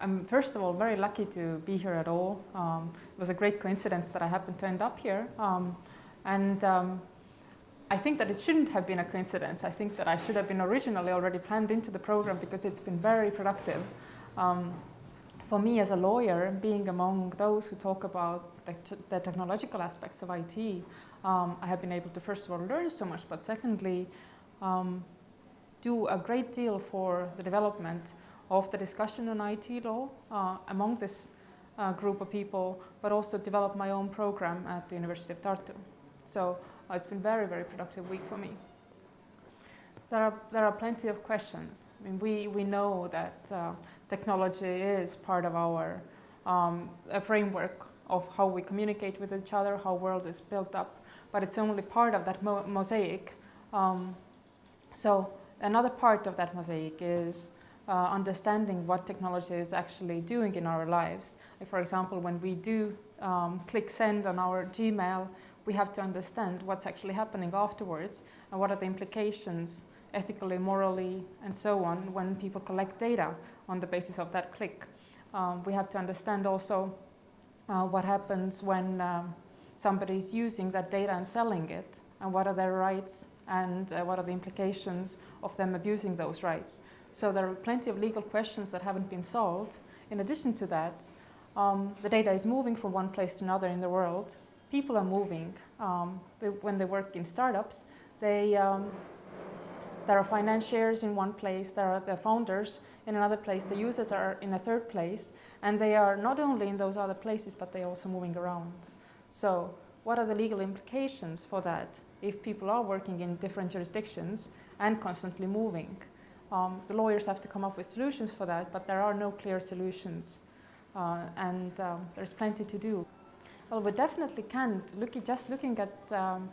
I'm first of all very lucky to be here at all. Um, it was a great coincidence that I happened to end up here. Um, and um, I think that it shouldn't have been a coincidence. I think that I should have been originally already planned into the program because it's been very productive. Um, for me as a lawyer, being among those who talk about the, the technological aspects of IT, um, I have been able to first of all learn so much, but secondly, um, do a great deal for the development of the discussion on IT law uh, among this uh, group of people, but also develop my own program at the University of Tartu. So uh, it's been very, very productive week for me. There are, there are plenty of questions. I mean, we, we know that uh, technology is part of our um, framework of how we communicate with each other, how world is built up, but it's only part of that mo mosaic. Um, so another part of that mosaic is uh, understanding what technology is actually doing in our lives. Like for example, when we do um, click send on our Gmail, we have to understand what's actually happening afterwards and what are the implications ethically, morally, and so on when people collect data on the basis of that click. Um, we have to understand also uh, what happens when um, somebody is using that data and selling it and what are their rights and uh, what are the implications of them abusing those rights. So there are plenty of legal questions that haven't been solved. In addition to that, um, the data is moving from one place to another in the world. People are moving. Um, they, when they work in startups, they, um, there are financiers in one place, there are the founders in another place, the users are in a third place, and they are not only in those other places, but they're also moving around. So what are the legal implications for that if people are working in different jurisdictions and constantly moving? Um, the lawyers have to come up with solutions for that, but there are no clear solutions. Uh, and um, there's plenty to do. Well, we definitely can't, look just looking at um,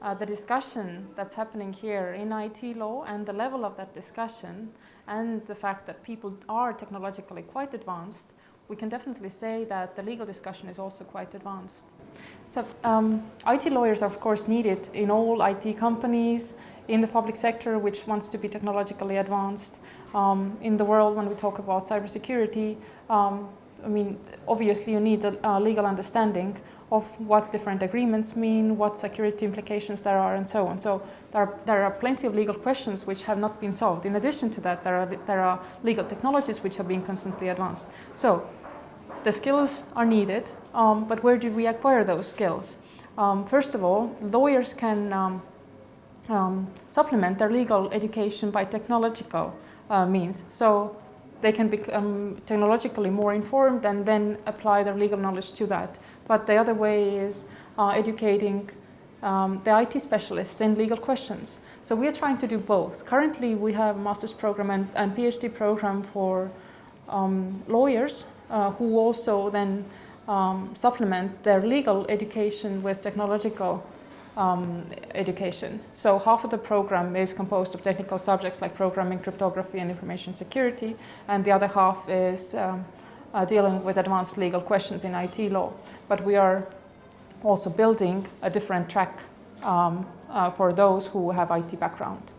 uh, the discussion that's happening here in IT law and the level of that discussion and the fact that people are technologically quite advanced, we can definitely say that the legal discussion is also quite advanced. So um, IT lawyers are of course needed in all IT companies, in the public sector, which wants to be technologically advanced. Um, in the world, when we talk about cybersecurity, um, I mean, obviously you need a, a, legal understanding of what different agreements mean, what security implications there are, and so on. So there are, there are plenty of legal questions which have not been solved. In addition to that, there are, there are legal technologies which are being constantly advanced. So the skills are needed, um, but where do we acquire those skills? Um, first of all, lawyers can um, um, supplement their legal education by technological uh, means. So they can become technologically more informed and then apply their legal knowledge to that. But the other way is uh, educating um, the IT specialists in legal questions. So we are trying to do both. Currently we have a master's program and, and PhD program for um, lawyers uh, who also then um, supplement their legal education with technological um, education. So half of the program is composed of technical subjects like programming, cryptography and information security and the other half is um, uh, dealing with advanced legal questions in IT law. But we are also building a different track um, uh, for those who have IT background.